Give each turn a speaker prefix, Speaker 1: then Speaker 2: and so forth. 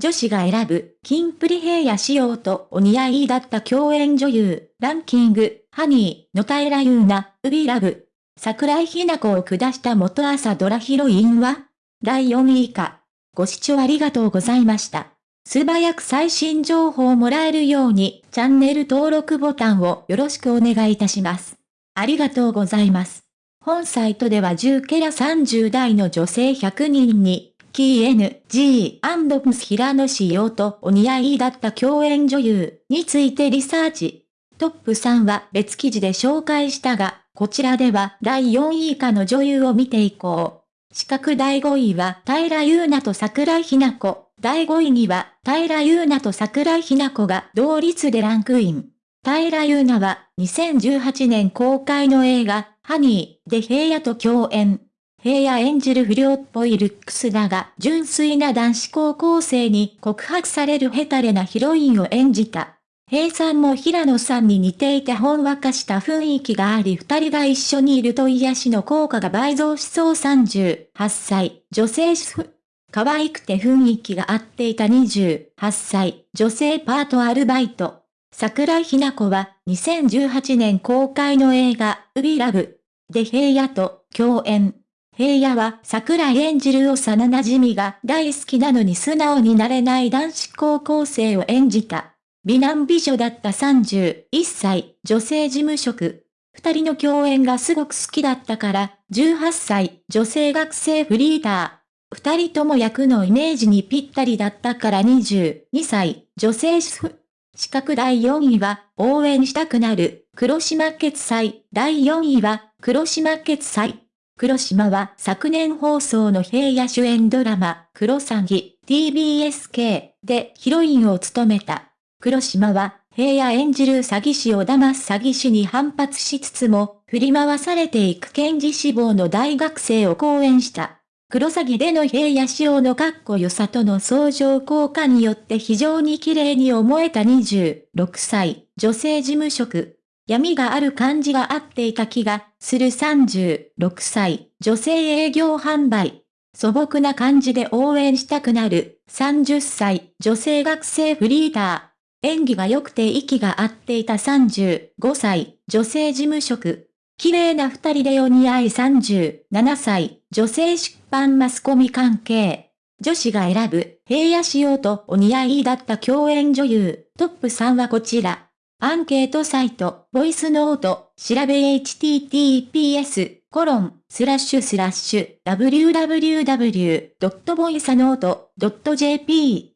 Speaker 1: 女子が選ぶ、キンプリヘイヤ仕様とお似合いだった共演女優、ランキング、ハニー、の平優奈、ウビラブ。桜井日奈子を下した元朝ドラヒロインは第4位以下。ご視聴ありがとうございました。素早く最新情報をもらえるように、チャンネル登録ボタンをよろしくお願いいたします。ありがとうございます。本サイトでは10ケラ30代の女性100人に、キー N、G& プス平野仕様とお似合いだった共演女優についてリサーチ。トップ3は別記事で紹介したが、こちらでは第4位以下の女優を見ていこう。四角第5位は平優奈と桜井日奈子。第5位には平優奈と桜井日奈子が同率でランクイン。平優奈は2018年公開の映画、ハニーで平野と共演。平野演じる不良っぽいルックスだが、純粋な男子高校生に告白されるヘタレなヒロインを演じた。平さんも平野さんに似ていてほんわかした雰囲気があり二人が一緒にいると癒しの効果が倍増しそう38歳、女性主婦。可愛くて雰囲気が合っていた28歳、女性パートアルバイト。桜井日奈子は2018年公開の映画、ウビラブで平野と共演。平野は桜井演じる幼馴染が大好きなのに素直になれない男子高校生を演じた。美男美女だった31歳、女性事務職。二人の共演がすごく好きだったから、18歳、女性学生フリーター。二人とも役のイメージにぴったりだったから22歳、女性主婦。資格第4位は、応援したくなる、黒島決済。第4位は、黒島決済。黒島は昨年放送の平野主演ドラマ、黒詐欺、TBSK でヒロインを務めた。黒島は、平野演じる詐欺師を騙す詐欺師に反発しつつも、振り回されていく検事志望の大学生を講演した。黒詐欺での平野仕様のかっこよさとの相乗効果によって非常に綺麗に思えた26歳、女性事務職。闇がある感じが合っていた気がする36歳、女性営業販売。素朴な感じで応援したくなる30歳、女性学生フリーター。演技が良くて息が合っていた35歳、女性事務職。綺麗な二人でお似合い37歳、女性出版マスコミ関係。女子が選ぶ、平野仕様とお似合いだった共演女優、トップ3はこちら。アンケートサイト、ボイスノート、調べ https、コロン、スラッシュスラッシュ、www.voicenote.jp